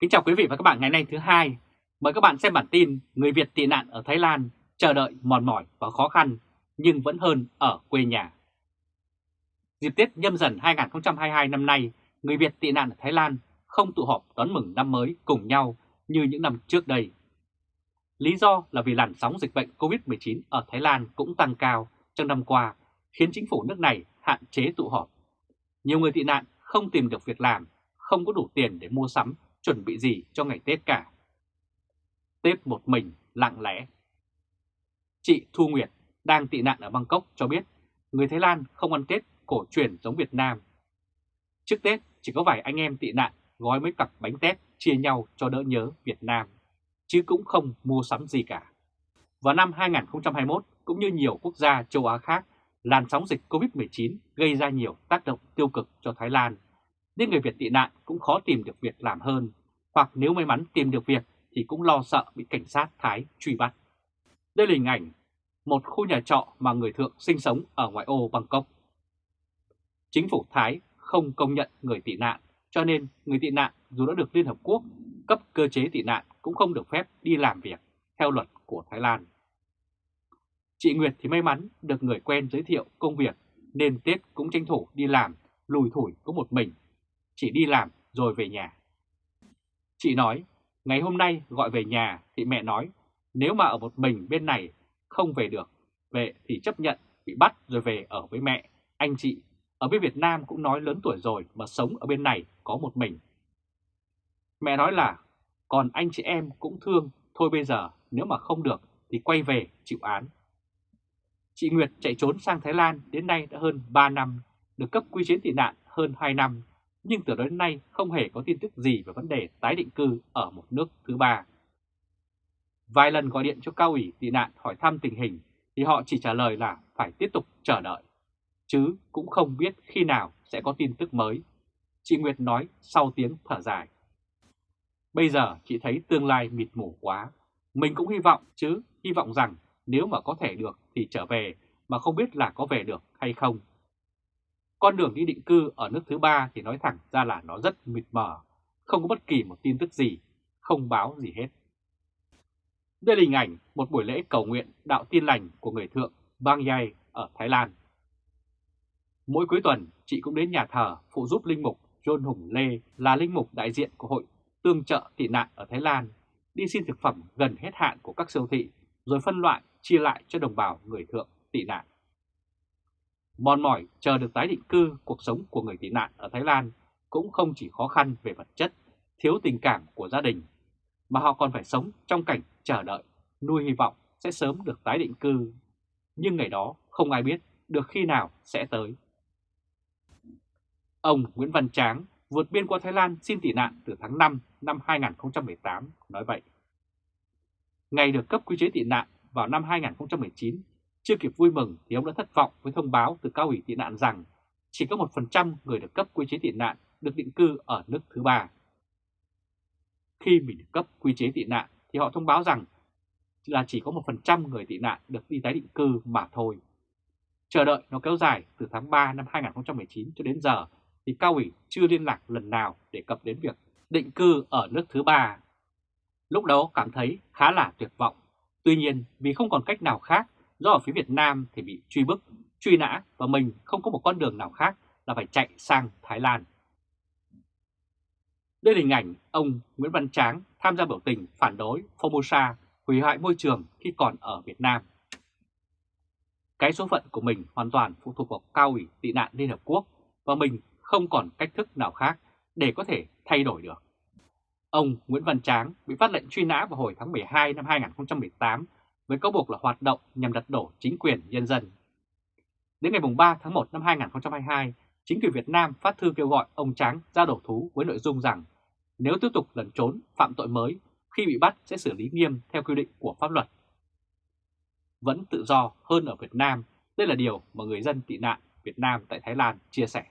Kính chào quý vị và các bạn ngày nay thứ hai. Mời các bạn xem bản tin người Việt tị nạn ở Thái Lan chờ đợi mòn mỏi và khó khăn nhưng vẫn hơn ở quê nhà. Dịp Tết nhâm dần 2022 năm nay, người Việt tị nạn ở Thái Lan không tụ họp đón mừng năm mới cùng nhau như những năm trước đây. Lý do là vì làn sóng dịch bệnh COVID-19 ở Thái Lan cũng tăng cao trong năm qua, khiến chính phủ nước này hạn chế tụ họp. Nhiều người tị nạn không tìm được việc làm, không có đủ tiền để mua sắm, chuẩn bị gì cho ngày Tết cả. Tết một mình, lặng lẽ. Chị Thu Nguyệt đang tị nạn ở Bangkok cho biết người Thái Lan không ăn Tết cổ truyền giống Việt Nam. Trước Tết chỉ có vài anh em tị nạn gói mấy cặp bánh tét chia nhau cho đỡ nhớ Việt Nam, chứ cũng không mua sắm gì cả. Vào năm 2021, cũng như nhiều quốc gia châu Á khác, làn sóng dịch COVID-19 gây ra nhiều tác động tiêu cực cho Thái Lan, nên người Việt tị nạn cũng khó tìm được việc làm hơn, hoặc nếu may mắn tìm được việc thì cũng lo sợ bị cảnh sát Thái truy bắt. Đây là hình ảnh một khu nhà trọ mà người thượng sinh sống ở ngoại ô Bangkok. Chính phủ Thái không công nhận người tị nạn, cho nên người tị nạn dù đã được Liên Hợp Quốc cấp cơ chế tị nạn cũng không được phép đi làm việc theo luật của Thái Lan. Chị Nguyệt thì may mắn được người quen giới thiệu công việc nên Tết cũng tranh thủ đi làm, lùi thủi có một mình, chỉ đi làm rồi về nhà. Chị nói, ngày hôm nay gọi về nhà thì mẹ nói, nếu mà ở một mình bên này không về được, về thì chấp nhận bị bắt rồi về ở với mẹ, anh chị. Ở bên Việt Nam cũng nói lớn tuổi rồi mà sống ở bên này có một mình. Mẹ nói là, còn anh chị em cũng thương, thôi bây giờ nếu mà không được thì quay về chịu án. Chị Nguyệt chạy trốn sang Thái Lan đến nay đã hơn 3 năm, được cấp quy chế tị nạn hơn 2 năm, nhưng từ đó đến nay không hề có tin tức gì về vấn đề tái định cư ở một nước thứ ba. Vài lần gọi điện cho cao ủy tị nạn hỏi thăm tình hình thì họ chỉ trả lời là phải tiếp tục chờ đợi, chứ cũng không biết khi nào sẽ có tin tức mới. Chị Nguyệt nói sau tiếng thở dài. Bây giờ chị thấy tương lai mịt mù quá, mình cũng hy vọng chứ, hy vọng rằng nếu mà có thể được thì trở về mà không biết là có về được hay không. Con đường đi định cư ở nước thứ ba thì nói thẳng ra là nó rất mịt mờ, không có bất kỳ một tin tức gì, không báo gì hết. Đây là hình ảnh một buổi lễ cầu nguyện đạo tin lành của người thượng Bang Yai ở Thái Lan. Mỗi cuối tuần, chị cũng đến nhà thờ phụ giúp linh mục John Hùng Lê là linh mục đại diện của hội tương trợ tị nạn ở Thái Lan, đi xin thực phẩm gần hết hạn của các siêu thị, rồi phân loại chia lại cho đồng bào người thượng tị nạn. Mòn mỏi chờ được tái định cư cuộc sống của người tị nạn ở Thái Lan cũng không chỉ khó khăn về vật chất, thiếu tình cảm của gia đình, mà họ còn phải sống trong cảnh chờ đợi, nuôi hy vọng sẽ sớm được tái định cư. Nhưng ngày đó không ai biết được khi nào sẽ tới. Ông Nguyễn Văn Tráng vượt biên qua Thái Lan xin tị nạn từ tháng 5 năm 2018 nói vậy. Ngày được cấp quy chế tị nạn vào năm 2019, chưa kịp vui mừng thì ông đã thất vọng với thông báo từ cao ủy tị nạn rằng chỉ có 1% người được cấp quy chế tị nạn được định cư ở nước thứ ba. Khi mình được cấp quy chế tị nạn thì họ thông báo rằng là chỉ có 1% người tị nạn được đi tái định cư mà thôi. Chờ đợi nó kéo dài từ tháng 3 năm 2019 cho đến giờ thì cao ủy chưa liên lạc lần nào để cập đến việc định cư ở nước thứ ba. Lúc đó cảm thấy khá là tuyệt vọng. Tuy nhiên, vì không còn cách nào khác do ở phía Việt Nam thì bị truy bức, truy nã và mình không có một con đường nào khác là phải chạy sang Thái Lan. Đây là hình ảnh ông Nguyễn Văn Tráng tham gia biểu tình phản đối Formosa hủy hoại môi trường khi còn ở Việt Nam. Cái số phận của mình hoàn toàn phụ thuộc vào cao ủy tị nạn Liên Hợp Quốc và mình không còn cách thức nào khác để có thể thay đổi được. Ông Nguyễn Văn Tráng bị phát lệnh truy nã vào hồi tháng 12 năm 2018 với cáo buộc là hoạt động nhằm đặt đổ chính quyền nhân dân. Đến ngày 3 tháng 1 năm 2022, chính quyền Việt Nam phát thư kêu gọi ông Tráng ra đổ thú với nội dung rằng nếu tiếp tục lẩn trốn phạm tội mới, khi bị bắt sẽ xử lý nghiêm theo quy định của pháp luật. Vẫn tự do hơn ở Việt Nam, đây là điều mà người dân tị nạn Việt Nam tại Thái Lan chia sẻ.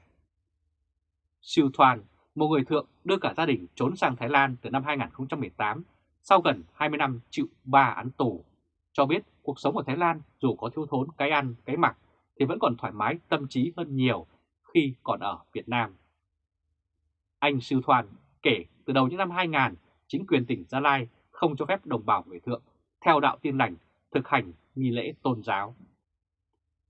Siêu Thoan, một người thượng đưa cả gia đình trốn sang Thái Lan từ năm 2018 sau gần 20 năm chịu 3 án tù, cho biết cuộc sống ở Thái Lan dù có thiếu thốn cái ăn, cái mặc thì vẫn còn thoải mái tâm trí hơn nhiều khi còn ở Việt Nam. Anh Sư Thoan kể từ đầu những năm 2000, chính quyền tỉnh Gia Lai không cho phép đồng bào người thượng theo đạo tiên lành thực hành nghi lễ tôn giáo.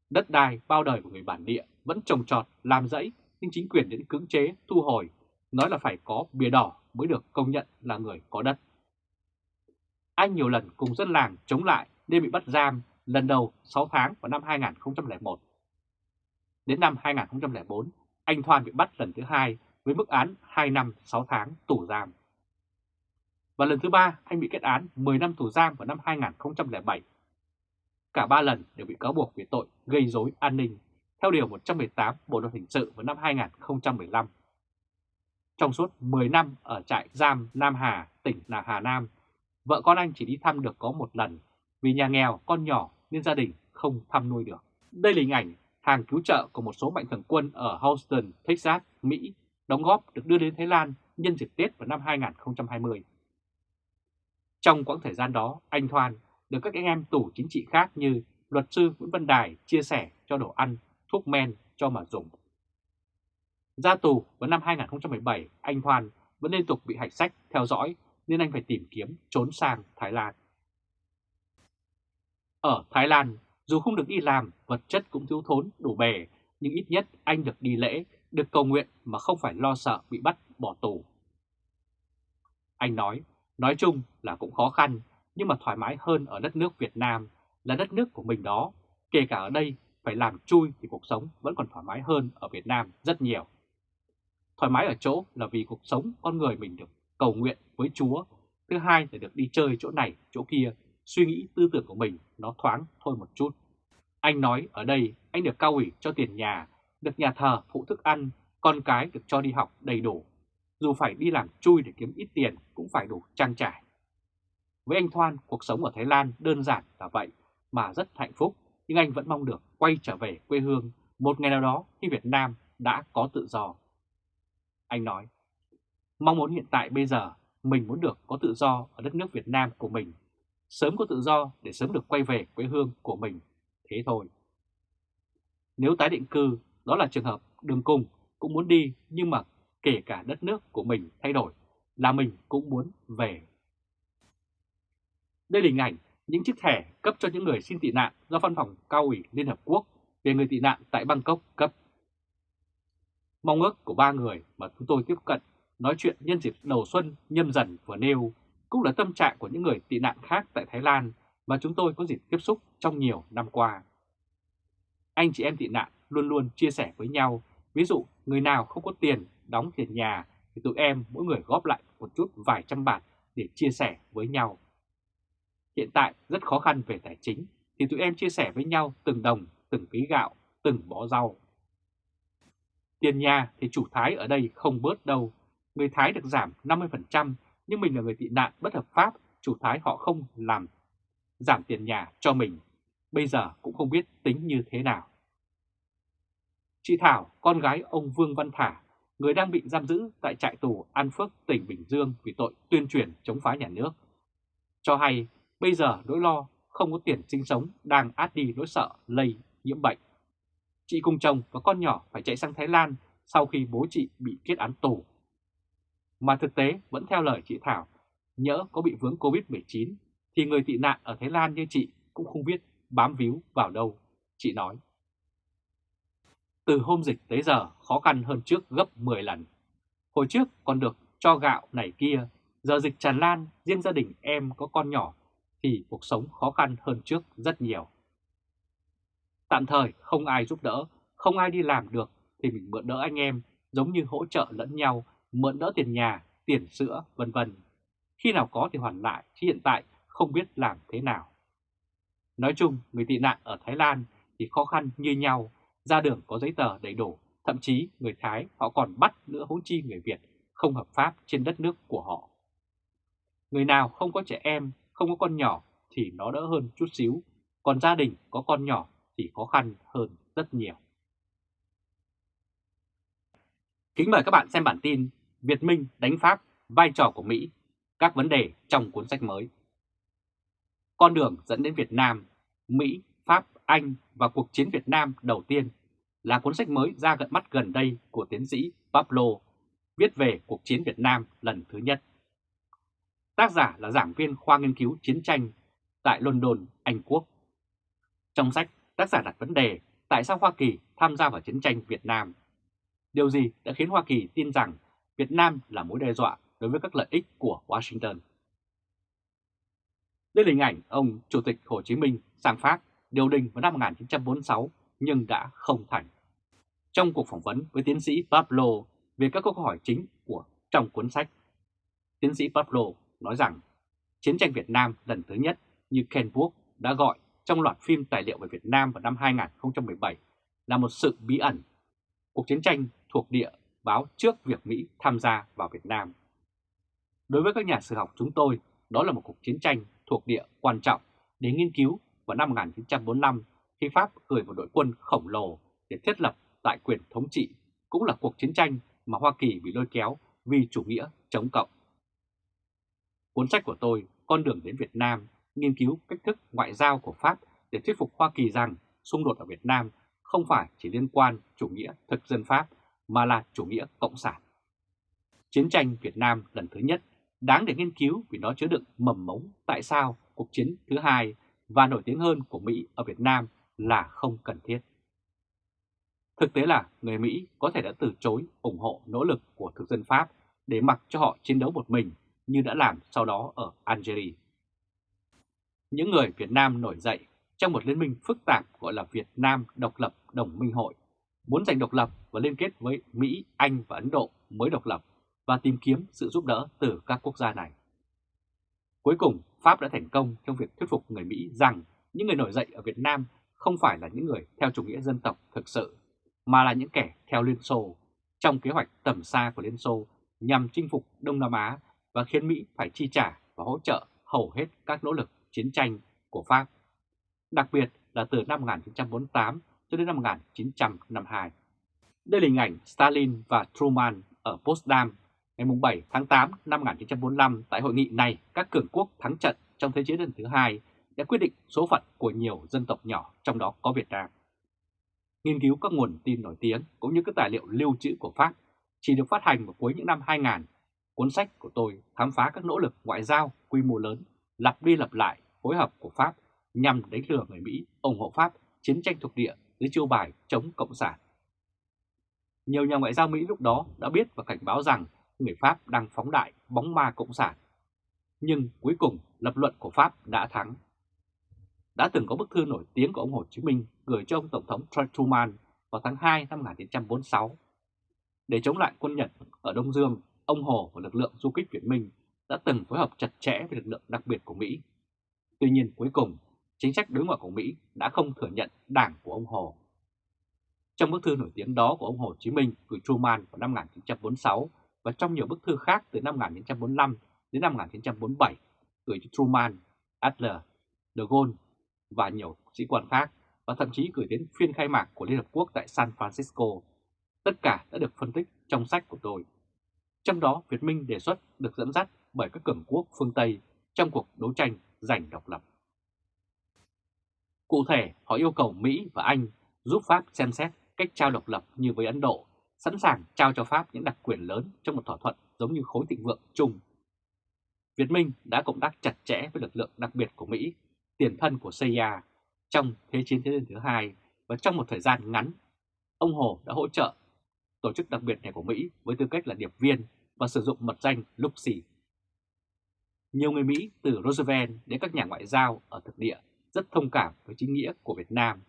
Đất đai bao đời của người bản địa vẫn trồng trọt, làm rẫy nhưng chính quyền đến cưỡng chế, thu hồi, nói là phải có bìa đỏ mới được công nhận là người có đất. Anh nhiều lần cùng dân làng chống lại nên bị bắt giam lần đầu 6 tháng vào năm 2001. Đến năm 2004, anh Thoan bị bắt lần thứ hai với mức án 2 năm 6 tháng tù giam. Và lần thứ ba anh bị kết án 10 năm tù giam vào năm 2007. Cả ba lần đều bị cáo buộc về tội gây rối an ninh theo Điều 118 Bộ Luật Hình sự vào năm 2015. Trong suốt 10 năm ở trại giam Nam Hà, tỉnh Hà Nam, vợ con anh chỉ đi thăm được có một lần vì nhà nghèo, con nhỏ nên gia đình không thăm nuôi được. Đây là hình ảnh hàng cứu trợ của một số mạnh thường quân ở Houston, Texas, Mỹ đóng góp được đưa đến Thái Lan nhân dịp Tết vào năm 2020. Trong quãng thời gian đó, anh Thoan được các anh em tù chính trị khác như luật sư Nguyễn Văn Đài chia sẻ cho đồ ăn, thuốc men cho mà dùng. Ra tù vào năm 2017, anh Thoan vẫn liên tục bị hạch sách theo dõi nên anh phải tìm kiếm trốn sang Thái Lan. Ở Thái Lan, dù không được đi làm, vật chất cũng thiếu thốn đủ bề, nhưng ít nhất anh được đi lễ, được cầu nguyện mà không phải lo sợ bị bắt bỏ tù. Anh nói, nói chung là cũng khó khăn, nhưng mà thoải mái hơn ở đất nước Việt Nam là đất nước của mình đó. Kể cả ở đây phải làm chui thì cuộc sống vẫn còn thoải mái hơn ở Việt Nam rất nhiều. Thoải mái ở chỗ là vì cuộc sống con người mình được cầu nguyện với Chúa. Thứ hai là được đi chơi chỗ này, chỗ kia, suy nghĩ tư tưởng của mình nó thoáng thôi một chút. Anh nói ở đây anh được cao ủy cho tiền nhà, được nhà thờ phụ thức ăn, con cái được cho đi học đầy đủ. Dù phải đi làm chui để kiếm ít tiền cũng phải đủ trang trải. Với anh Thoan, cuộc sống ở Thái Lan đơn giản là vậy mà rất hạnh phúc, nhưng anh vẫn mong được quay trở về quê hương một ngày nào đó khi Việt Nam đã có tự do. Anh nói, mong muốn hiện tại bây giờ mình muốn được có tự do ở đất nước Việt Nam của mình, sớm có tự do để sớm được quay về quê hương của mình, thế thôi. Nếu tái định cư, đó là trường hợp đường cùng cũng muốn đi nhưng mà kể cả đất nước của mình thay đổi là mình cũng muốn về. Đây là hình ảnh những chiếc thẻ cấp cho những người xin tị nạn do Văn phòng Cao ủy Liên Hợp Quốc về người tị nạn tại Bangkok cấp. Mong ước của ba người mà chúng tôi tiếp cận nói chuyện nhân dịp đầu xuân nhâm dần vừa nêu cũng là tâm trạng của những người tị nạn khác tại Thái Lan mà chúng tôi có dịp tiếp xúc trong nhiều năm qua. Anh chị em tị nạn luôn luôn chia sẻ với nhau, ví dụ người nào không có tiền đóng tiền nhà thì tụi em mỗi người góp lại một chút vài trăm bạc để chia sẻ với nhau. Hiện tại rất khó khăn về tài chính thì tụi em chia sẻ với nhau từng đồng, từng ký gạo, từng bó rau. Tiền nhà thì chủ Thái ở đây không bớt đâu. Người Thái được giảm 50% nhưng mình là người tị nạn bất hợp pháp, chủ Thái họ không làm giảm tiền nhà cho mình. Bây giờ cũng không biết tính như thế nào. Chị Thảo, con gái ông Vương Văn Thả, người đang bị giam giữ tại trại tù An Phước, tỉnh Bình Dương vì tội tuyên truyền chống phá nhà nước. Cho hay bây giờ nỗi lo không có tiền sinh sống đang át đi nỗi sợ lây nhiễm bệnh. Chị cùng chồng và con nhỏ phải chạy sang Thái Lan sau khi bố chị bị kết án tù. Mà thực tế vẫn theo lời chị Thảo, nhỡ có bị vướng Covid-19 thì người tị nạn ở Thái Lan như chị cũng không biết bám víu vào đâu, chị nói. Từ hôm dịch tới giờ khó khăn hơn trước gấp 10 lần. Hồi trước còn được cho gạo này kia, giờ dịch tràn lan, riêng gia đình em có con nhỏ thì cuộc sống khó khăn hơn trước rất nhiều. Tạm thời không ai giúp đỡ, không ai đi làm được thì mình mượn đỡ anh em giống như hỗ trợ lẫn nhau, mượn đỡ tiền nhà, tiền sữa, vân vân. Khi nào có thì hoàn lại, chứ hiện tại không biết làm thế nào. Nói chung, người tị nạn ở Thái Lan thì khó khăn như nhau, ra đường có giấy tờ đầy đủ, thậm chí người Thái họ còn bắt nữa hỗn chi người Việt không hợp pháp trên đất nước của họ. Người nào không có trẻ em, không có con nhỏ thì nó đỡ hơn chút xíu, còn gia đình có con nhỏ thì khó khăn hơn rất nhiều. Kính mời các bạn xem bản tin Việt Minh đánh Pháp, vai trò của Mỹ, các vấn đề trong cuốn sách mới. Con đường dẫn đến Việt Nam, Mỹ, Pháp, Anh và cuộc chiến Việt Nam đầu tiên là cuốn sách mới ra gần mắt gần đây của tiến sĩ Pablo viết về cuộc chiến Việt Nam lần thứ nhất. Tác giả là giảng viên khoa nghiên cứu chiến tranh tại London, Anh Quốc. Trong sách, tác giả đặt vấn đề tại sao Hoa Kỳ tham gia vào chiến tranh Việt Nam. Điều gì đã khiến Hoa Kỳ tin rằng Việt Nam là mối đe dọa đối với các lợi ích của Washington? Đây là hình ảnh ông Chủ tịch Hồ Chí Minh sang Pháp điều đình vào năm 1946 nhưng đã không thành. Trong cuộc phỏng vấn với tiến sĩ Pablo về các câu hỏi chính của trong cuốn sách, tiến sĩ Pablo nói rằng chiến tranh Việt Nam lần thứ nhất như Ken Burke đã gọi trong loạt phim tài liệu về Việt Nam vào năm 2017 là một sự bí ẩn. Cuộc chiến tranh thuộc địa báo trước việc Mỹ tham gia vào Việt Nam. Đối với các nhà sử học chúng tôi, đó là một cuộc chiến tranh thuộc địa quan trọng để nghiên cứu vào năm 1945 khi Pháp gửi một đội quân khổng lồ để thiết lập tại quyền thống trị, cũng là cuộc chiến tranh mà Hoa Kỳ bị lôi kéo vì chủ nghĩa chống cộng. Cuốn sách của tôi, Con đường đến Việt Nam, nghiên cứu cách thức ngoại giao của Pháp để thuyết phục Hoa Kỳ rằng xung đột ở Việt Nam không phải chỉ liên quan chủ nghĩa thực dân Pháp mà là chủ nghĩa cộng sản. Chiến tranh Việt Nam lần thứ nhất đáng để nghiên cứu vì nó chứa đựng mầm mống tại sao cuộc chiến thứ hai và nổi tiếng hơn của Mỹ ở Việt Nam là không cần thiết. Thực tế là người Mỹ có thể đã từ chối ủng hộ nỗ lực của thực dân Pháp để mặc cho họ chiến đấu một mình như đã làm sau đó ở Algeria. Những người Việt Nam nổi dậy trong một liên minh phức tạp gọi là Việt Nam Độc lập Đồng minh hội, muốn giành độc lập và liên kết với Mỹ, Anh và Ấn Độ mới độc lập và tìm kiếm sự giúp đỡ từ các quốc gia này. Cuối cùng, Pháp đã thành công trong việc thuyết phục người Mỹ rằng những người nổi dậy ở Việt Nam không phải là những người theo chủ nghĩa dân tộc thực sự, mà là những kẻ theo Liên Xô trong kế hoạch tầm xa của Liên Xô nhằm chinh phục Đông Nam Á và khiến Mỹ phải chi trả và hỗ trợ hầu hết các nỗ lực chiến tranh của Pháp, đặc biệt là từ năm 1948 cho đến năm 1952. Đây là hình ảnh Stalin và Truman ở Potsdam ngày 7 tháng 8 năm 1945 tại hội nghị này các cường quốc thắng trận trong Thế chiến lần thứ hai đã quyết định số phận của nhiều dân tộc nhỏ, trong đó có Việt Nam. Nghiên cứu các nguồn tin nổi tiếng cũng như các tài liệu lưu trữ của Pháp chỉ được phát hành vào cuối những năm 2000. Cuốn sách của tôi khám phá các nỗ lực ngoại giao quy mô lớn, lặp đi lặp lại, phối hợp của Pháp nhằm đánh lừa người Mỹ, ủng hộ Pháp, chiến tranh thuộc địa dưới chiêu bài chống Cộng sản. Nhiều nhà ngoại giao Mỹ lúc đó đã biết và cảnh báo rằng người Pháp đang phóng đại bóng ma Cộng sản. Nhưng cuối cùng lập luận của Pháp đã thắng. Đã từng có bức thư nổi tiếng của ông Hồ Chí Minh gửi cho ông Tổng thống Truman vào tháng 2 năm 1946. Để chống lại quân Nhật ở Đông Dương, ông Hồ và lực lượng du kích Việt Minh đã từng phối hợp chặt chẽ với lực lượng đặc biệt của Mỹ. Tuy nhiên cuối cùng, chính sách đối ngoại của Mỹ đã không thừa nhận đảng của ông Hồ. Trong bức thư nổi tiếng đó của ông Hồ Chí Minh gửi Truman vào năm 1946 và trong nhiều bức thư khác từ năm 1945 đến năm 1947 gửi cho Truman, Adler, De Gaulle và nhiều sĩ quan khác và thậm chí gửi đến phiên khai mạc của Liên Hợp Quốc tại San Francisco. Tất cả đã được phân tích trong sách của tôi. Trong đó, Việt Minh đề xuất được dẫn dắt bởi các cường quốc phương Tây trong cuộc đấu tranh giành độc lập. Cụ thể, họ yêu cầu Mỹ và Anh giúp Pháp xem xét cách trao độc lập như với Ấn Độ, sẵn sàng trao cho Pháp những đặc quyền lớn trong một thỏa thuận giống như khối thịnh vượng chung. Việt Minh đã cộng tác chặt chẽ với lực lượng đặc biệt của Mỹ, tiền thân của CIA, trong Thế chiến thế giới thứ hai và trong một thời gian ngắn, ông Hồ đã hỗ trợ tổ chức đặc biệt này của Mỹ với tư cách là điệp viên và sử dụng mật danh Luxi. Nhiều người Mỹ từ Roosevelt đến các nhà ngoại giao ở thực địa rất thông cảm với chính nghĩa của Việt Nam,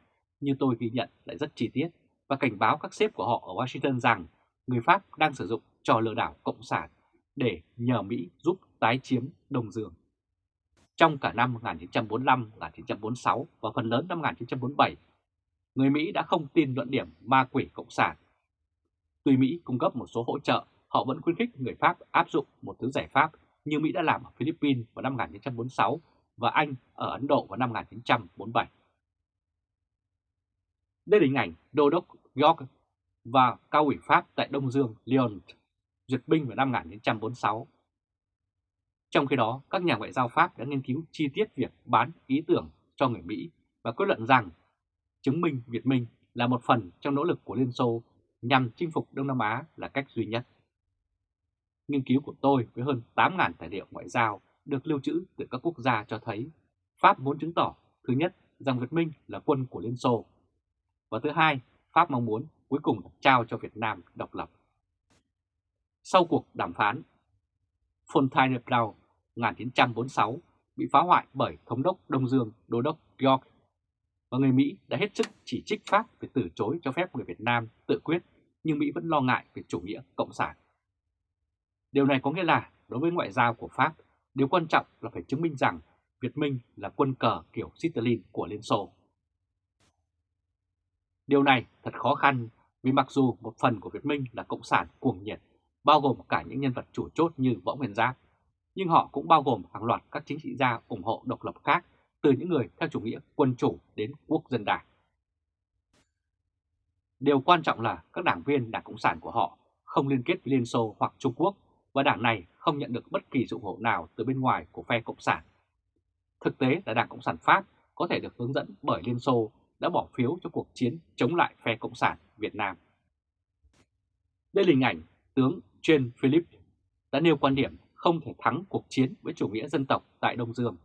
như tôi ghi nhận lại rất chi tiết và cảnh báo các sếp của họ ở Washington rằng người Pháp đang sử dụng trò lừa đảo cộng sản để nhờ Mỹ giúp tái chiếm Đông Dương. Trong cả năm 1945, 1946 và phần lớn năm 1947, người Mỹ đã không tin luận điểm ma quỷ cộng sản. Tuy Mỹ cung cấp một số hỗ trợ, họ vẫn khuyến khích người Pháp áp dụng một thứ giải pháp như Mỹ đã làm ở Philippines vào năm 1946 và Anh ở Ấn Độ vào năm 1947. Đây là hình ảnh Đô đốc York và cao ủy Pháp tại Đông Dương Lyon duyệt binh vào năm 1946. Trong khi đó, các nhà ngoại giao Pháp đã nghiên cứu chi tiết việc bán ý tưởng cho người Mỹ và kết luận rằng chứng minh Việt Minh là một phần trong nỗ lực của Liên Xô nhằm chinh phục Đông Nam Á là cách duy nhất. Nghiên cứu của tôi với hơn 8.000 tài liệu ngoại giao được lưu trữ từ các quốc gia cho thấy Pháp muốn chứng tỏ, thứ nhất, rằng Việt Minh là quân của Liên Xô, và thứ hai, Pháp mong muốn cuối cùng là trao cho Việt Nam độc lập. Sau cuộc đàm phán, Fontainebleau 1946 bị phá hoại bởi Thống đốc Đông Dương Đô đốc York, và người Mỹ đã hết sức chỉ trích Pháp về từ chối cho phép người Việt Nam tự quyết, nhưng Mỹ vẫn lo ngại về chủ nghĩa cộng sản. Điều này có nghĩa là đối với ngoại giao của Pháp, điều quan trọng là phải chứng minh rằng Việt Minh là quân cờ kiểu Stalin của Liên Xô. Điều này thật khó khăn vì mặc dù một phần của Việt Minh là cộng sản cuồng nhiệt, bao gồm cả những nhân vật chủ chốt như Võ Nguyên Giáp, nhưng họ cũng bao gồm hàng loạt các chính trị gia ủng hộ độc lập khác từ những người theo chủ nghĩa quân chủ đến quốc dân đảng. Điều quan trọng là các đảng viên Đảng Cộng sản của họ không liên kết với Liên Xô hoặc Trung Quốc và đảng này không nhận được bất kỳ sự ủng hộ nào từ bên ngoài của phe Cộng sản. Thực tế là Đảng Cộng sản Pháp có thể được hướng dẫn bởi Liên Xô đã bỏ phiếu cho cuộc chiến chống lại phe Cộng sản Việt Nam. Đây là hình ảnh tướng Jean Philippe đã nêu quan điểm không thể thắng cuộc chiến với chủ nghĩa dân tộc tại Đông Dương.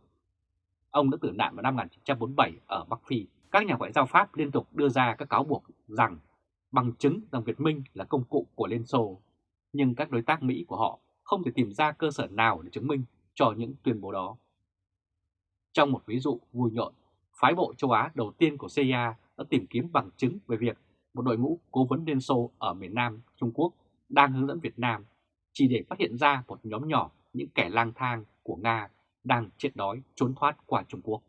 Ông đã tử nạn vào năm 1947 ở Bắc Phi. Các nhà ngoại giao Pháp liên tục đưa ra các cáo buộc rằng bằng chứng rằng Việt Minh là công cụ của Liên Xô, nhưng các đối tác Mỹ của họ không thể tìm ra cơ sở nào để chứng minh cho những tuyên bố đó. Trong một ví dụ vui nhộn, phái bộ châu Á đầu tiên của CIA đã tìm kiếm bằng chứng về việc một đội ngũ cố vấn Liên Xô ở miền Nam Trung Quốc đang hướng dẫn Việt Nam chỉ để phát hiện ra một nhóm nhỏ những kẻ lang thang của Nga đang chết đói trốn thoát qua Trung Quốc.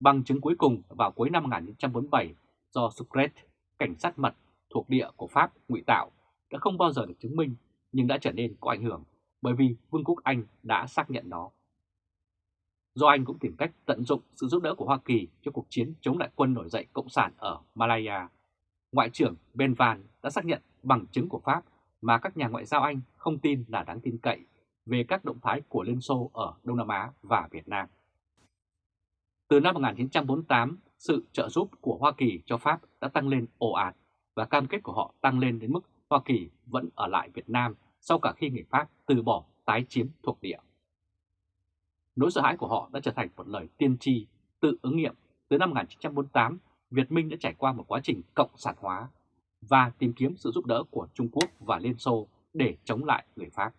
Bằng chứng cuối cùng vào cuối năm 1947 do Sucret, cảnh sát mật thuộc địa của Pháp ngụy tạo đã không bao giờ được chứng minh nhưng đã trở nên có ảnh hưởng bởi vì Vương quốc Anh đã xác nhận nó. Do Anh cũng tìm cách tận dụng sự giúp đỡ của Hoa Kỳ cho cuộc chiến chống lại quân nổi dậy Cộng sản ở Malaya, Ngoại trưởng Ben Van đã xác nhận bằng chứng của Pháp mà các nhà ngoại giao Anh không tin là đáng tin cậy về các động thái của Liên Xô ở Đông Nam Á và Việt Nam. Từ năm 1948, sự trợ giúp của Hoa Kỳ cho Pháp đã tăng lên ồ ạt và cam kết của họ tăng lên đến mức Hoa Kỳ vẫn ở lại Việt Nam sau cả khi người Pháp từ bỏ tái chiếm thuộc địa. Nỗi sợ hãi của họ đã trở thành một lời tiên tri tự ứng nghiệm. Từ năm 1948, Việt Minh đã trải qua một quá trình cộng sản hóa và tìm kiếm sự giúp đỡ của Trung Quốc và Liên Xô để chống lại người Pháp.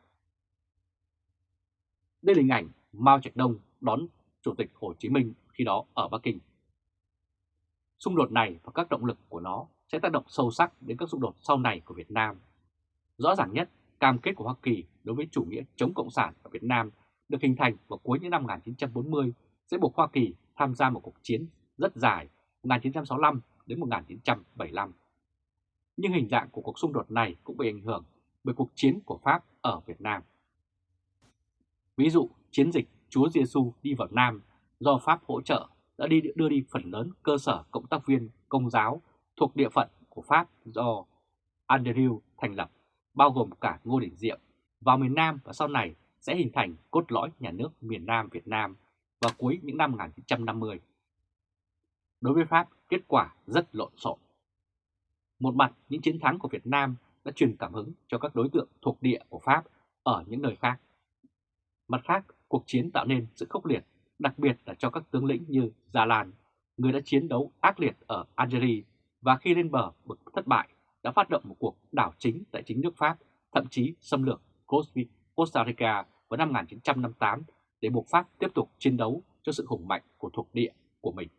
Đây là hình ảnh Mao Trạch Đông đón Chủ tịch Hồ Chí Minh khi đó ở Bắc Kinh. Xung đột này và các động lực của nó sẽ tác động sâu sắc đến các xung đột sau này của Việt Nam. Rõ ràng nhất, cam kết của Hoa Kỳ đối với chủ nghĩa chống Cộng sản ở Việt Nam được hình thành vào cuối những năm 1940 sẽ buộc Hoa Kỳ tham gia một cuộc chiến rất dài 1965 đến 1975. Nhưng hình dạng của cuộc xung đột này cũng bị ảnh hưởng bởi cuộc chiến của Pháp ở Việt Nam. Ví dụ, chiến dịch Chúa Giêsu đi vào Nam do Pháp hỗ trợ đã đi đưa đi phần lớn cơ sở cộng tác viên công giáo thuộc địa phận của Pháp do Andrew thành lập, bao gồm cả Ngô Đình Diệm, vào miền Nam và sau này sẽ hình thành cốt lõi nhà nước miền Nam Việt Nam vào cuối những năm 1950. Đối với Pháp, kết quả rất lộn xộn. Một mặt, những chiến thắng của Việt Nam đã truyền cảm hứng cho các đối tượng thuộc địa của Pháp ở những nơi khác. Mặt khác, cuộc chiến tạo nên sự khốc liệt, đặc biệt là cho các tướng lĩnh như Gia Lan, người đã chiến đấu ác liệt ở Algeria và khi lên bờ bực thất bại đã phát động một cuộc đảo chính tại chính nước Pháp, thậm chí xâm lược Costa Rica vào năm 1958 để buộc Pháp tiếp tục chiến đấu cho sự hùng mạnh của thuộc địa của mình.